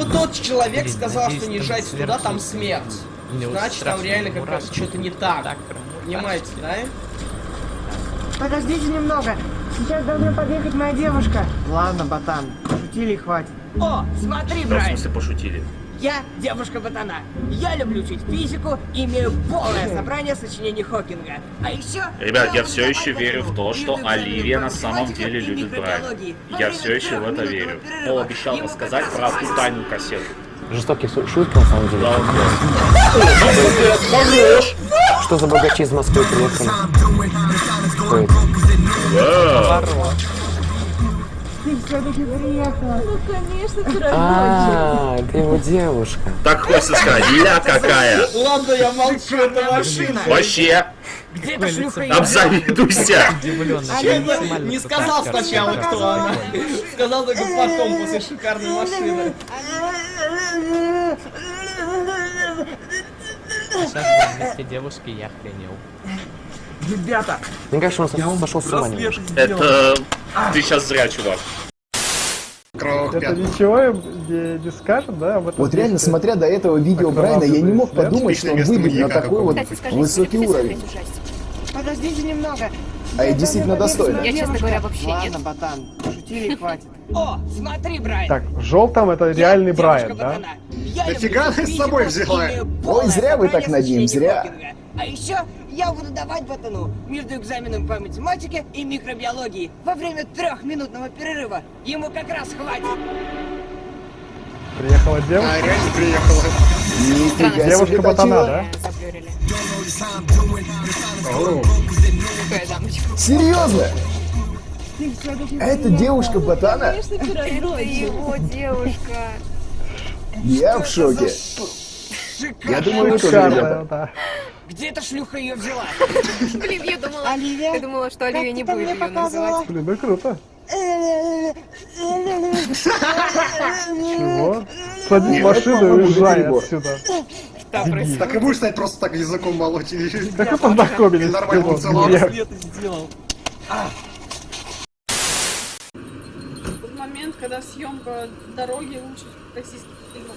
тот человек Блин, сказал, надеюсь, что не езжайте туда, там смерть. Значит, там реально как мурашки. что-то не так. Понимаете, да? Подождите немного. Сейчас должна подъехать моя девушка. Ладно, ботан, шутили и хватит. О, смотри, Да, в смысле пошутили? Я девушка ботана. Я люблю учить физику, имею полное собрание сочинений Хокинга. А еще... Ребят, я все еще верю в то, что Оливия на самом деле любит Брайана. Во Я все еще в это верю. Пол обещал рассказать про ту тайную кассету. Жестокий су- шут, на самом деле. Да, он Хорош! Что за богачи из Москвы приехали? Это? Ты все-таки приехала. А, это его девушка. Так хочется сказать, ля какая! Ладно, я молчу, это машина. Вообще, Где эта шлюха обзавидуйся! Я не сказал сначала, кто она. Сказал только потом, после шикарной машины. Сейчас вместе девушки, я охренел. Ребята, Мне кажется, он со- сошел с ума немножко. Это... Ты сейчас зря, чувак. Это ничего им не, не скажет, да? об этом Вот реально, смотря до этого видео Так Брайана, я не мог подумать, что он выйдет на такой вот высокий уровень. подождите немного. А я действительно достойна. Я, честно говоря, вообще Ладно, ботан, шутили хватит. О, смотри, Брайан. Так, в желтом это реальный Брайан, да? Нафига ты с собой взяла? Ой, зря вы так над ним, зря. А еще я буду давать ботану между экзаменом по математике и микробиологии во время трехминутного перерыва. Ему как раз хватит. Приехала девушка. Нифига себе Девушка ботана, да? Серьезно? Это девушка ботана? Это его девушка. Я в шоке. Я думаю, ребята. да. Где эта шлюха ее взяла? Блин, я думала, Оливия, я думала, что Оливия не будет мне ее называть. Блин, ну круто. Чего? Садись в машину и уезжай отсюда. Так и будешь знать просто так языком молоть. Как вы познакомились? Нормально поцеловался. Нет. Тот момент, когда съемка дороги лучше российских фильмов.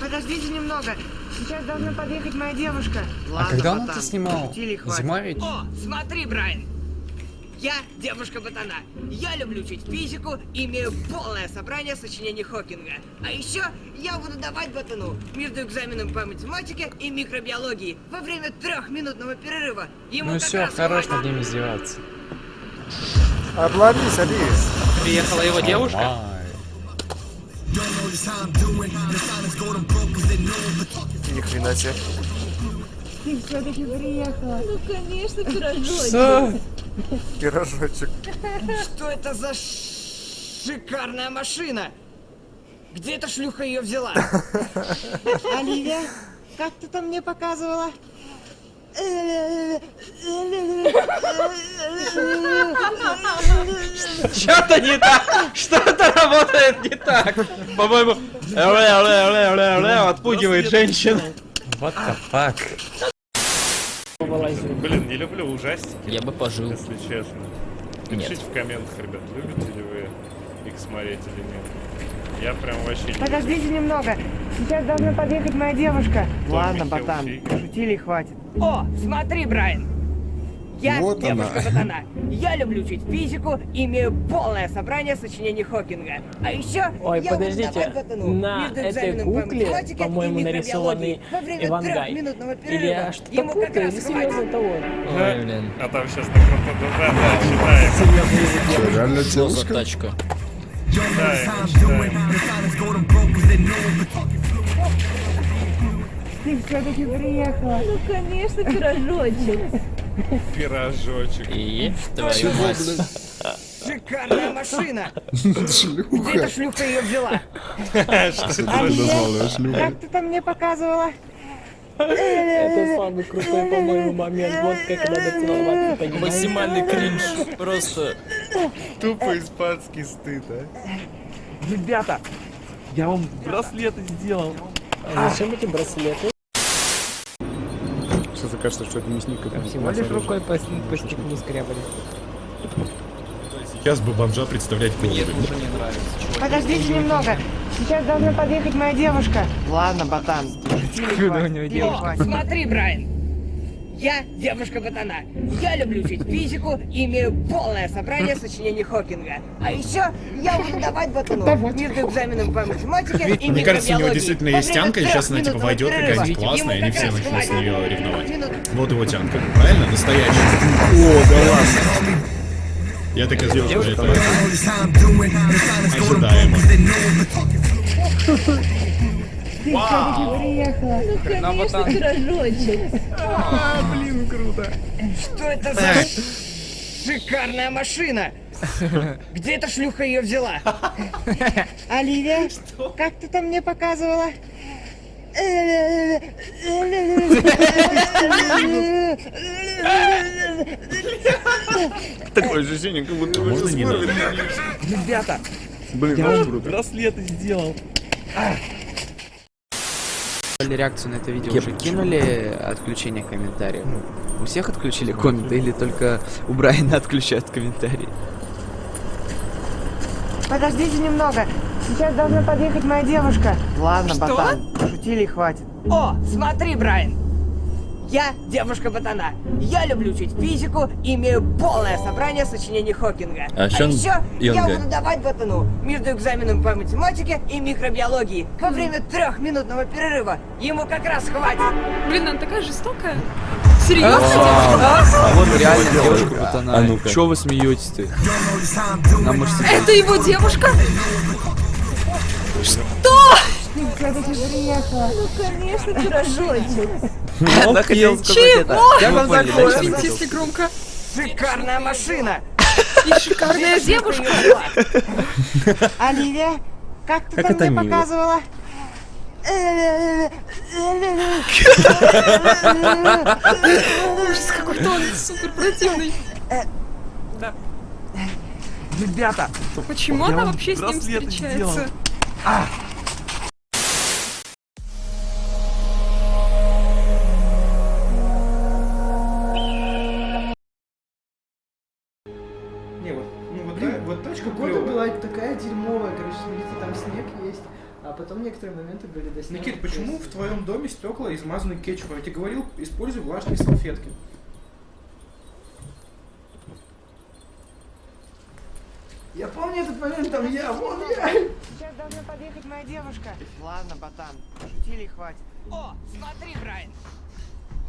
Подождите немного. Сейчас должна подъехать моя девушка. Ладно, когда он это снимал? Зима ведь? О, смотри, Брайан. Я девушка ботана. Я люблю учить физику, имею полное собрание сочинений Хокинга. А еще я буду давать ботану между экзаменом по математике и микробиологии во время трехминутного перерыва. Ему Ну все, хорош над ним издеваться. Обломись, Алис. Приехала его девушка? Ни хрена себе. Ты все-таки приехала. Ну, конечно, пирожок. Что? Пирожочек. Что это за шикарная машина? Где эта шлюха ее взяла? Оливия, как ты там мне показывала? Что-то не так! Что-то работает не так! По-моему, отпугивает женщин. Вот the Блин, не люблю ужастики, Я бы пожил. если честно. Нет. Пишите в комментах, ребят, любите ли вы их смотреть или нет. Я прям вообще не Подождите немного. Сейчас должна подъехать моя девушка. Ладно, Михаил ботан, шутили и хватит. О, смотри, Брайан. Я Вот девушка ботана. Я люблю учить физику, имею полное собрание сочинений Хокинга. А еще Ой, я буду подождите, ботану на этой кукле, по-моему, нарисованный микробиологии во время Ивангай. Или перерыва. я что-то Ему как путаю, раз или хватит. серьезно того? Ой, блин. А там сейчас так да, да, читаем. Реально Что за тачка? Читаем, читаем. Ты все-таки приехала. Ну, конечно, пирожочек. Пирожочек. И твою мать. Шикарная машина. Где эта шлюха ее взяла? Что это Оливия, как ты там мне показывала? Это самый крутой, по-моему, момент. Вот как надо целоваться, понимаете? Максимальный кринж. Просто. Тупо испанский стыд, а? Ребята, я вам браслеты сделал. А зачем эти браслеты? Сейчас окажется, что это мясник. Всего лишь рукой по, по стеклу скрябали. Сейчас бы бомжа представлять голубем. Подождите немного. Сейчас должна подъехать моя девушка. Ладно, ботан. Смотри, Брайан. Я девушка ботана. Я люблю учить физику и имею полное собрание сочинений Хокинга. А еще я буду давать ботану между экзаменом по математике и Мне кажется, у него действительно есть тянка, и сейчас она типа войдет какая-нибудь классная, и они все начнут с нее ревновать. Вот его тянка. Правильно? Настоящий. О, да ладно. Я так и сделал, что это ожидаемо. Ну, конечно, пирожочек. А, блин, круто. Что это за шикарная машина? Где эта шлюха ее взяла? Оливия, как ты там мне показывала? Такое ощущение, как будто вы Можно не? Ребята, Блин, я вам браслеты сделал. Реакцию на это видео уже кинули отключение комментариев? У всех отключили комменты или только у Брайана отключают комментарии? Подождите немного. Сейчас должна подъехать моя девушка. Ладно, Что? ботан. Шутили и хватит. О, смотри, Брайан. Я девушка ботана. Я люблю учить физику и имею полное собрание сочинений Хокинга. А он еще я Йонга? буду давать ботану между экзаменом по математике и микробиологии во время трехминутного перерыва. Ему как раз хватит. Блин, она такая жестокая. А, Серьезно, девушка? а вот реально девушка А ботана. ну-ка. Чё вы смеетесь-то? Нам можете Это его девушка? Что? Все-таки приехала. Ну, конечно, пирожочек. Она хотела сказать это. Она Извините, хотела? если громко. Шикарная машина. И шикарная девушка. Оливия, как ты там мне показывала? Ужас какой-то он супер противный. Ребята, Почему Я она вам вообще с ним встречается? Твоем доме стекла измазаны кетчупом? Я тебе говорил, используй влажные салфетки. Я помню этот момент, там я, вон я. Сейчас должна подъехать моя девушка. Ладно, ботан. Шутили и хватит. О, смотри, Брайан.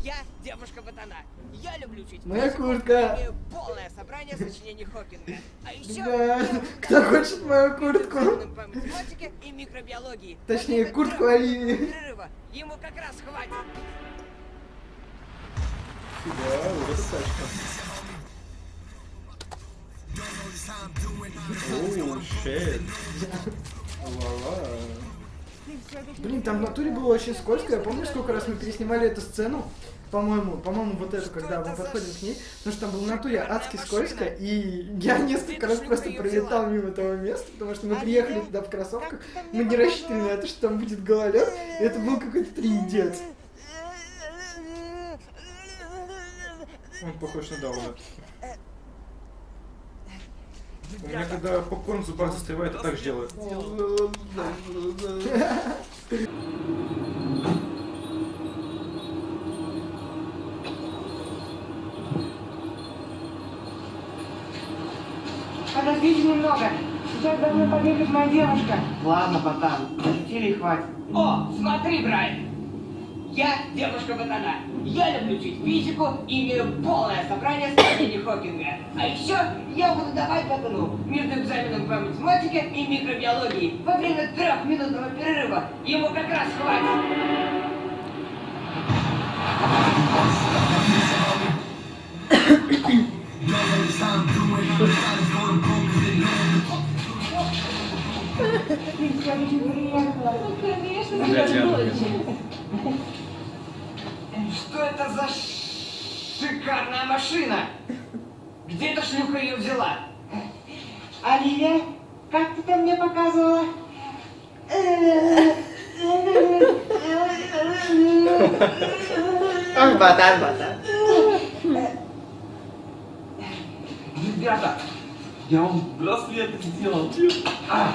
Я девушка ботана. Я люблю учить Моя куртка. имею полное собрание сочинений Хокинга. А еще Да, кто хочет мою куртку? экзаменом по математике и микробиологии. Точнее, куртку Оливии. Ему как раз хватит. Да, вот эта тачка. Оу, щет. Ла-ла. Блин, там в натуре было очень скользко. Я помню, сколько раз мы переснимали эту сцену. По-моему, по-моему, вот эту, когда мы подходим к ней, потому что там было в натуре адски скользко, и я несколько раз просто пролетал мимо этого места, потому что мы приехали туда в кроссовках, мы не рассчитывали на то, что там будет гололед, и это был какой-то тридец. Он похож на Дауна. У меня когда попкорн в зубах застревает, я так же делаю. Подождите немного. Сейчас должна подъехать моя девушка. Ладно, ботан. Шутили и хватит. О, смотри, Брайан. Я девушка ботана. Я люблю учить физику и имею полное собрание сочинений Хокинга. А еще я буду давать ботану между экзаменом по математике и микробиологии во время трехминутного перерыва. Ему как раз хватит. Ну, конечно. Что это за шикарная машина? Где эта шлюха ее взяла? Оливия, как ты там мне показывала? Ботан, ботан. Ребята, Я вам браслет сделал. А!